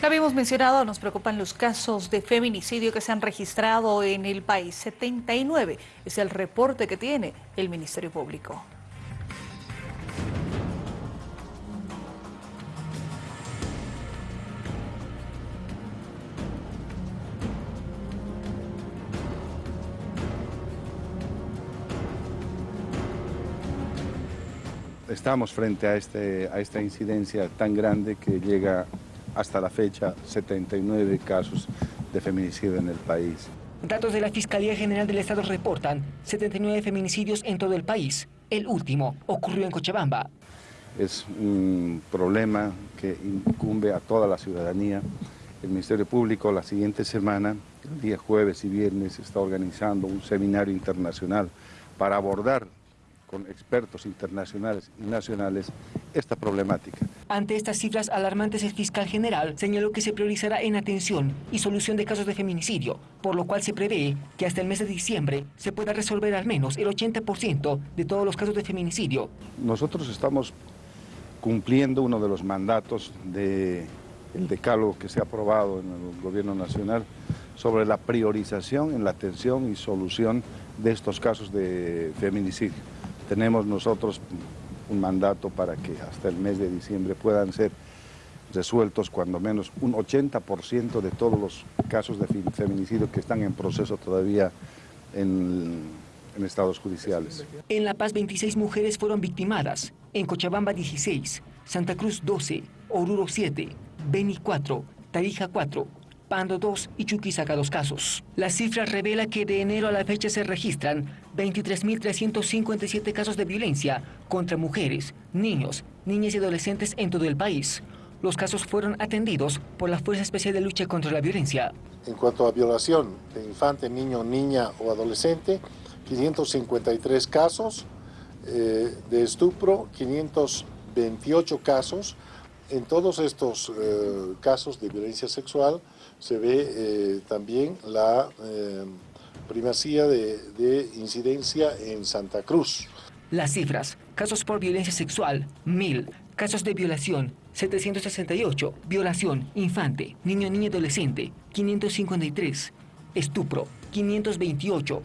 Lo habíamos mencionado, nos preocupan los casos de feminicidio que se han registrado en el país. 79 es el reporte que tiene el Ministerio Público. Estamos frente a, este, a esta incidencia tan grande que llega hasta la fecha 79 casos de feminicidio en el país. Datos de la Fiscalía General del Estado reportan 79 feminicidios en todo el país. El último ocurrió en Cochabamba. Es un problema que incumbe a toda la ciudadanía. El Ministerio Público la siguiente semana, el día jueves y viernes, está organizando un seminario internacional para abordar con expertos internacionales y nacionales esta problemática. Ante estas cifras alarmantes, el fiscal general señaló que se priorizará en atención y solución de casos de feminicidio, por lo cual se prevé que hasta el mes de diciembre se pueda resolver al menos el 80% de todos los casos de feminicidio. Nosotros estamos cumpliendo uno de los mandatos del decálogo que se ha aprobado en el gobierno nacional sobre la priorización en la atención y solución de estos casos de feminicidio. Tenemos nosotros un mandato para que hasta el mes de diciembre puedan ser resueltos cuando menos un 80% de todos los casos de feminicidio que están en proceso todavía en, en, estados judiciales. En La Paz 26 mujeres fueron victimadas, en Cochabamba 16, Santa Cruz 12, Oruro 7, Beni 4, Tarija 4, Pando 2 y Chuquisaca dos casos. La cifra revela que de enero a la fecha se registran 23.357 casos de violencia contra mujeres, niños, niñas y adolescentes en todo el país. Los casos fueron atendidos por la Fuerza Especial de Lucha contra la Violencia. En cuanto a violación de infante, niño, niña o adolescente, 553 casos, eh, de estupro, 528 casos, en todos estos eh, casos de violencia sexual se ve eh, también la eh, primacía de, de, incidencia en Santa Cruz. Las cifras, casos por violencia sexual, 1000, casos de violación, 768, violación, infante, niño, niña, adolescente, 553, estupro, 528,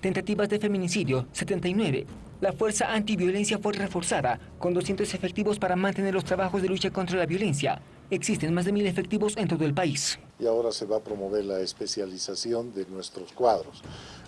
tentativas de feminicidio, 79, la fuerza antiviolencia fue reforzada con 200 efectivos para mantener los trabajos de lucha contra la violencia. Existen más de mil efectivos en todo el país. Y ahora se va a promover la especialización de nuestros cuadros.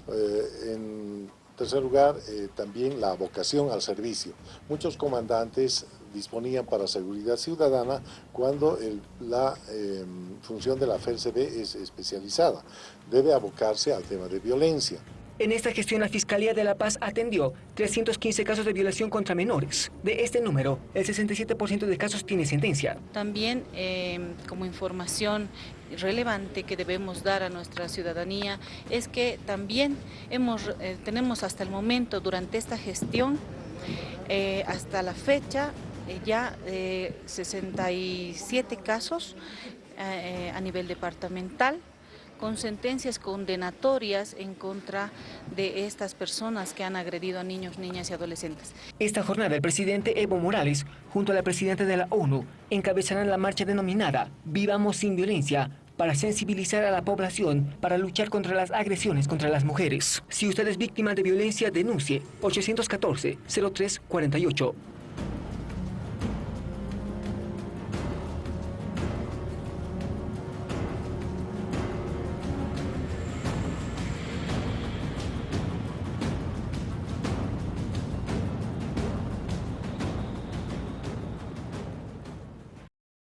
Eh, en tercer lugar, eh, también la vocación al servicio. Muchos comandantes disponían para seguridad ciudadana cuando la eh, función de la FELCB es especializada. Debe abocarse al tema de violencia. En esta gestión, la Fiscalía de La Paz atendió 315 casos de violación contra menores. De este número, el 67% de casos tiene sentencia. También, eh, como información relevante que debemos dar a nuestra ciudadanía, es que también hemos, eh, tenemos hasta el momento, durante esta gestión, eh, hasta la fecha, eh, ya 67 casos a nivel departamental, con sentencias condenatorias en contra de estas personas que han agredido a niños, niñas y adolescentes. Esta jornada el presidente Evo Morales, junto a la presidenta de la ONU, encabezarán la marcha denominada Vivamos sin violencia para sensibilizar a la población para luchar contra las agresiones contra las mujeres. Si usted es víctima de violencia, denuncie 814-0348.